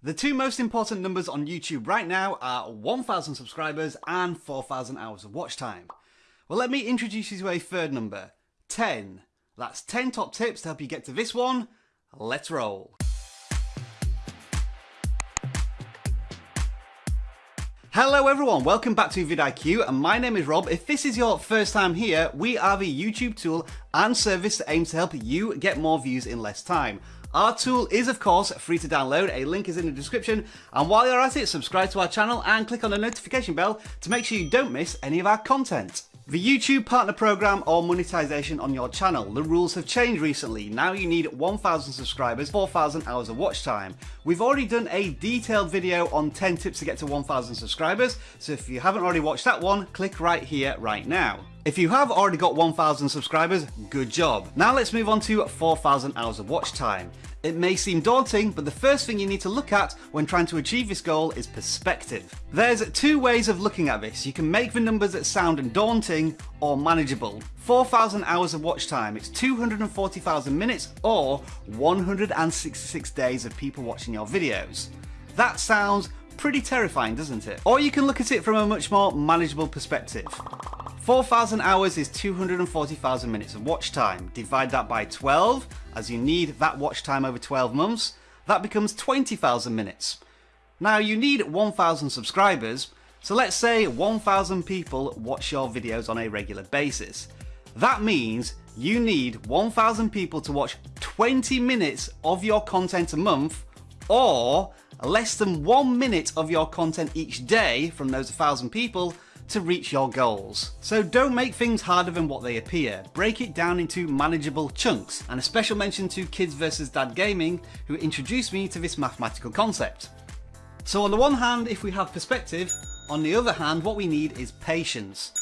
The two most important numbers on YouTube right now are 1,000 subscribers and 4,000 hours of watch time. Well, let me introduce you to a third number 10. That's 10 top tips to help you get to this one. Let's roll. Hello everyone, welcome back to vidIQ and my name is Rob. If this is your first time here, we are the YouTube tool and service that aims to help you get more views in less time. Our tool is of course free to download, a link is in the description and while you're at it subscribe to our channel and click on the notification bell to make sure you don't miss any of our content. The YouTube Partner Program or monetization on your channel. The rules have changed recently. Now you need 1,000 subscribers, 4,000 hours of watch time. We've already done a detailed video on 10 tips to get to 1,000 subscribers, so if you haven't already watched that one, click right here, right now. If you have already got 1,000 subscribers, good job. Now let's move on to 4,000 hours of watch time. It may seem daunting, but the first thing you need to look at when trying to achieve this goal is perspective. There's two ways of looking at this. You can make the numbers that sound daunting or manageable. 4,000 hours of watch time, it's 240,000 minutes or 166 days of people watching your videos. That sounds pretty terrifying, doesn't it? Or you can look at it from a much more manageable perspective. 4,000 hours is 240,000 minutes of watch time. Divide that by 12, as you need that watch time over 12 months. That becomes 20,000 minutes. Now you need 1,000 subscribers, so let's say 1,000 people watch your videos on a regular basis. That means you need 1,000 people to watch 20 minutes of your content a month, or less than one minute of your content each day from those 1,000 people to reach your goals. So don't make things harder than what they appear. Break it down into manageable chunks. And a special mention to Kids vs Dad Gaming, who introduced me to this mathematical concept. So on the one hand, if we have perspective, on the other hand, what we need is patience.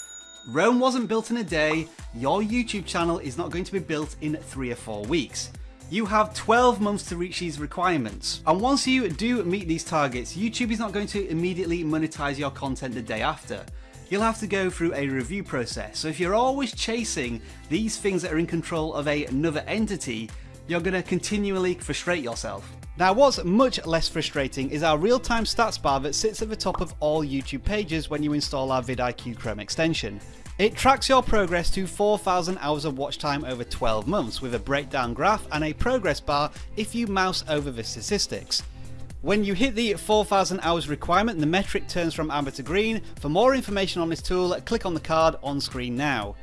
Rome wasn't built in a day, your YouTube channel is not going to be built in three or four weeks. You have 12 months to reach these requirements. And once you do meet these targets, YouTube is not going to immediately monetize your content the day after you'll have to go through a review process. So if you're always chasing these things that are in control of a, another entity, you're going to continually frustrate yourself. Now what's much less frustrating is our real-time stats bar that sits at the top of all YouTube pages when you install our vidIQ Chrome extension. It tracks your progress to 4,000 hours of watch time over 12 months with a breakdown graph and a progress bar if you mouse over the statistics. When you hit the 4000 hours requirement, the metric turns from amber to green. For more information on this tool, click on the card on screen now.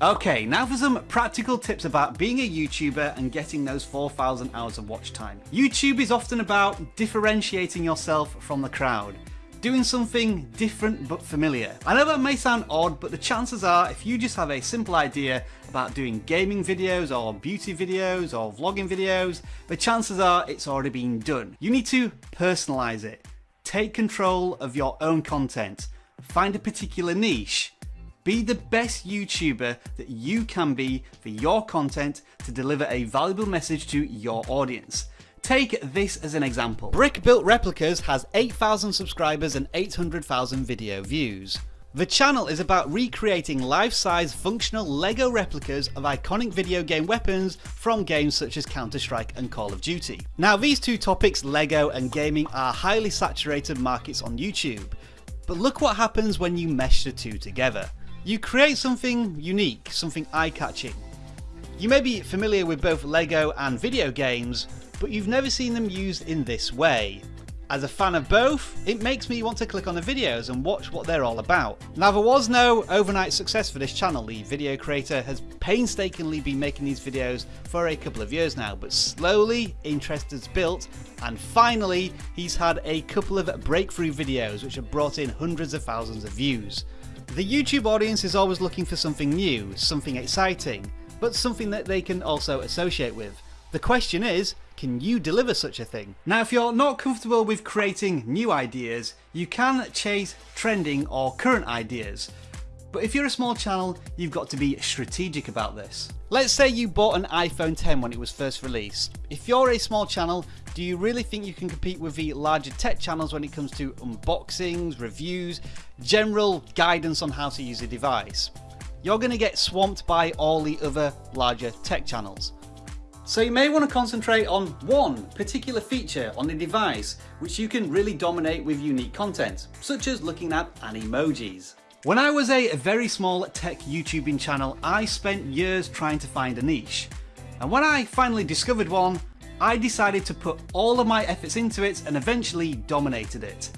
Okay, now for some practical tips about being a YouTuber and getting those 4,000 hours of watch time. YouTube is often about differentiating yourself from the crowd doing something different but familiar. I know that may sound odd, but the chances are if you just have a simple idea about doing gaming videos or beauty videos or vlogging videos, the chances are it's already been done. You need to personalize it. Take control of your own content. Find a particular niche. Be the best YouTuber that you can be for your content to deliver a valuable message to your audience. Take this as an example. Brick Built Replicas has 8,000 subscribers and 800,000 video views. The channel is about recreating life-size functional LEGO replicas of iconic video game weapons from games such as Counter-Strike and Call of Duty. Now these two topics, LEGO and gaming, are highly saturated markets on YouTube. But look what happens when you mesh the two together. You create something unique, something eye-catching. You may be familiar with both LEGO and video games, but you've never seen them used in this way. As a fan of both, it makes me want to click on the videos and watch what they're all about. Now there was no overnight success for this channel, the video creator has painstakingly been making these videos for a couple of years now, but slowly interest has built and finally he's had a couple of breakthrough videos which have brought in hundreds of thousands of views. The YouTube audience is always looking for something new, something exciting, but something that they can also associate with. The question is, can you deliver such a thing? Now if you're not comfortable with creating new ideas, you can chase trending or current ideas. But if you're a small channel, you've got to be strategic about this. Let's say you bought an iPhone 10 when it was first released. If you're a small channel, do you really think you can compete with the larger tech channels when it comes to unboxings, reviews, general guidance on how to use a device? You're going to get swamped by all the other larger tech channels. So you may want to concentrate on one particular feature on the device which you can really dominate with unique content, such as looking at animojis. When I was a very small tech YouTubing channel, I spent years trying to find a niche. And when I finally discovered one, I decided to put all of my efforts into it and eventually dominated it.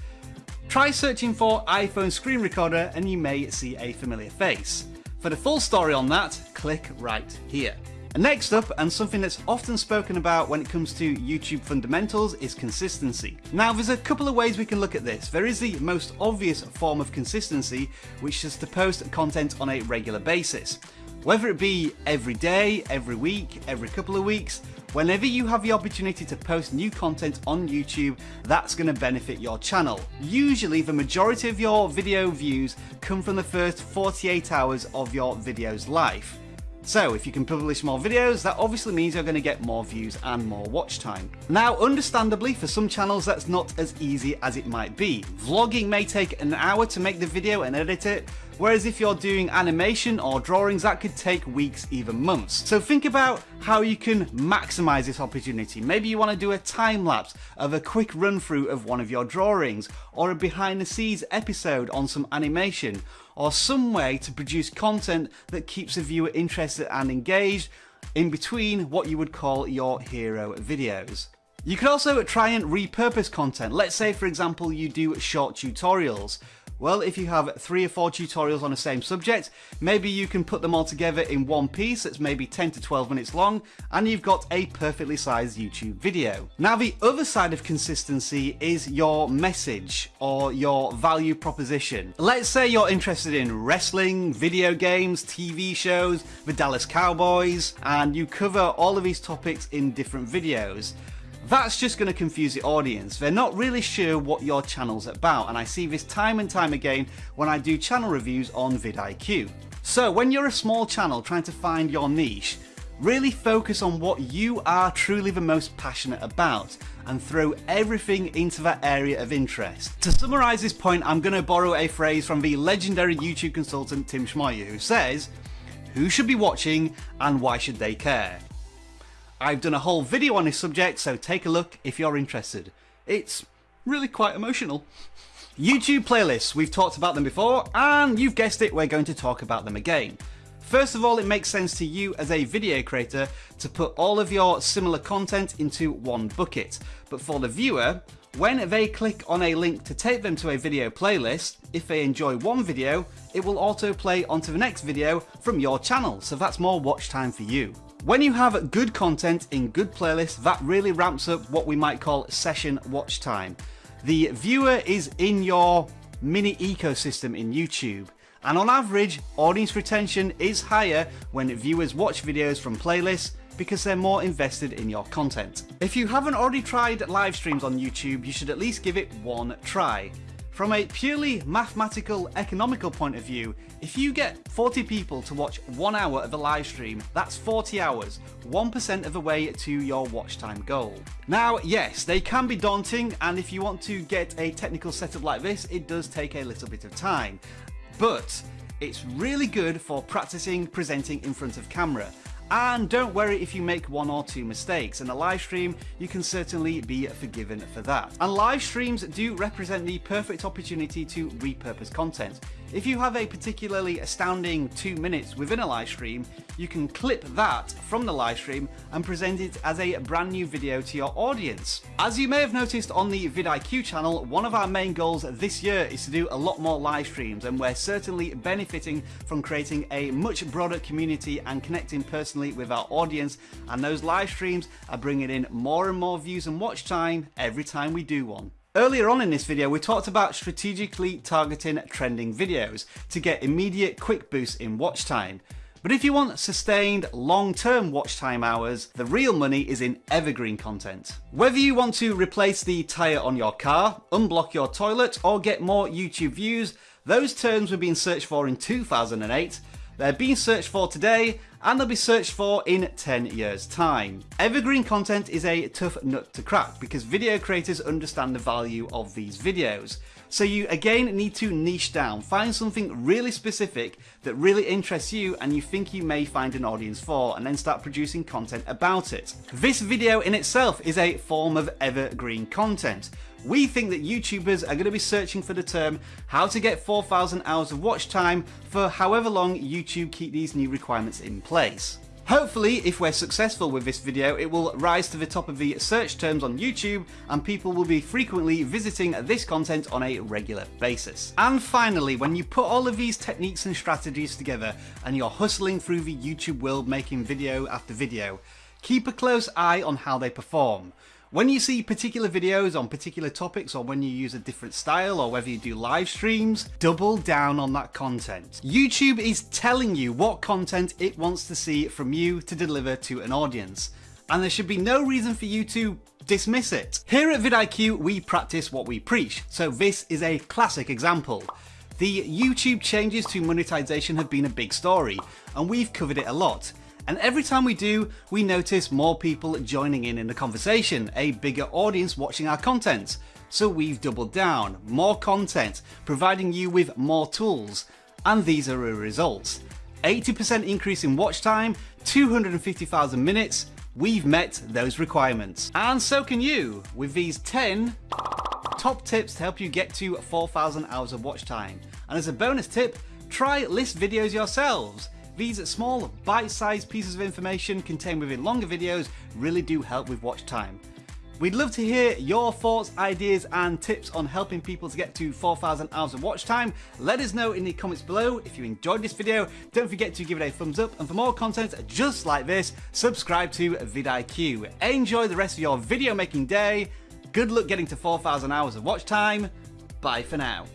Try searching for iPhone screen recorder and you may see a familiar face. For the full story on that, click right here. Next up, and something that's often spoken about when it comes to YouTube fundamentals, is consistency. Now, there's a couple of ways we can look at this. There is the most obvious form of consistency, which is to post content on a regular basis. Whether it be every day, every week, every couple of weeks, whenever you have the opportunity to post new content on YouTube, that's going to benefit your channel. Usually the majority of your video views come from the first 48 hours of your video's life. So if you can publish more videos, that obviously means you're going to get more views and more watch time. Now, understandably, for some channels that's not as easy as it might be. Vlogging may take an hour to make the video and edit it, whereas if you're doing animation or drawings, that could take weeks, even months. So think about how you can maximize this opportunity. Maybe you want to do a time lapse of a quick run through of one of your drawings, or a behind the scenes episode on some animation, or some way to produce content that keeps the viewer interested and engaged in between what you would call your hero videos. You could also try and repurpose content. Let's say, for example, you do short tutorials. Well, if you have three or four tutorials on the same subject, maybe you can put them all together in one piece that's maybe 10 to 12 minutes long, and you've got a perfectly sized YouTube video. Now, the other side of consistency is your message or your value proposition. Let's say you're interested in wrestling, video games, TV shows, the Dallas Cowboys, and you cover all of these topics in different videos. That's just going to confuse the audience. They're not really sure what your channel's about, and I see this time and time again when I do channel reviews on vidIQ. So when you're a small channel trying to find your niche, really focus on what you are truly the most passionate about and throw everything into that area of interest. To summarise this point, I'm going to borrow a phrase from the legendary YouTube consultant Tim Schmoyer who says, who should be watching and why should they care? I've done a whole video on this subject, so take a look if you're interested. It's really quite emotional. YouTube playlists, we've talked about them before, and you've guessed it, we're going to talk about them again. First of all, it makes sense to you as a video creator to put all of your similar content into one bucket. But for the viewer, when they click on a link to take them to a video playlist, if they enjoy one video, it will autoplay onto the next video from your channel, so that's more watch time for you. When you have good content in good playlists, that really ramps up what we might call session watch time. The viewer is in your mini ecosystem in YouTube. And on average, audience retention is higher when viewers watch videos from playlists because they're more invested in your content. If you haven't already tried live streams on YouTube, you should at least give it one try. From a purely mathematical, economical point of view, if you get 40 people to watch one hour of a live stream, that's 40 hours, 1% of the way to your watch time goal. Now, yes, they can be daunting, and if you want to get a technical setup like this, it does take a little bit of time. But it's really good for practicing presenting in front of camera. And don't worry if you make one or two mistakes. In a live stream, you can certainly be forgiven for that. And live streams do represent the perfect opportunity to repurpose content. If you have a particularly astounding two minutes within a live stream, you can clip that from the live stream and present it as a brand new video to your audience. As you may have noticed on the vidIQ channel, one of our main goals this year is to do a lot more live streams and we're certainly benefiting from creating a much broader community and connecting personally with our audience and those live streams are bringing in more and more views and watch time every time we do one. Earlier on in this video, we talked about strategically targeting trending videos to get immediate quick boosts in watch time. But if you want sustained long-term watch time hours, the real money is in evergreen content. Whether you want to replace the tyre on your car, unblock your toilet, or get more YouTube views, those terms were being searched for in 2008, they're being searched for today, and they'll be searched for in 10 years time. Evergreen content is a tough nut to crack because video creators understand the value of these videos. So you again need to niche down, find something really specific that really interests you and you think you may find an audience for and then start producing content about it. This video in itself is a form of evergreen content. We think that YouTubers are going to be searching for the term how to get 4,000 hours of watch time for however long YouTube keep these new requirements in place. Hopefully, if we're successful with this video, it will rise to the top of the search terms on YouTube and people will be frequently visiting this content on a regular basis. And finally, when you put all of these techniques and strategies together and you're hustling through the YouTube world making video after video, keep a close eye on how they perform. When you see particular videos on particular topics or when you use a different style or whether you do live streams, double down on that content. YouTube is telling you what content it wants to see from you to deliver to an audience. And there should be no reason for you to dismiss it. Here at vidIQ, we practice what we preach, so this is a classic example. The YouTube changes to monetization have been a big story, and we've covered it a lot. And every time we do, we notice more people joining in in the conversation, a bigger audience watching our content. So we've doubled down, more content, providing you with more tools. And these are the results. 80% increase in watch time, 250,000 minutes, we've met those requirements. And so can you, with these 10 top tips to help you get to 4,000 hours of watch time. And as a bonus tip, try list videos yourselves. These small, bite-sized pieces of information contained within longer videos really do help with watch time. We'd love to hear your thoughts, ideas and tips on helping people to get to 4,000 hours of watch time. Let us know in the comments below. If you enjoyed this video, don't forget to give it a thumbs up and for more content just like this, subscribe to vidIQ. Enjoy the rest of your video making day. Good luck getting to 4,000 hours of watch time. Bye for now.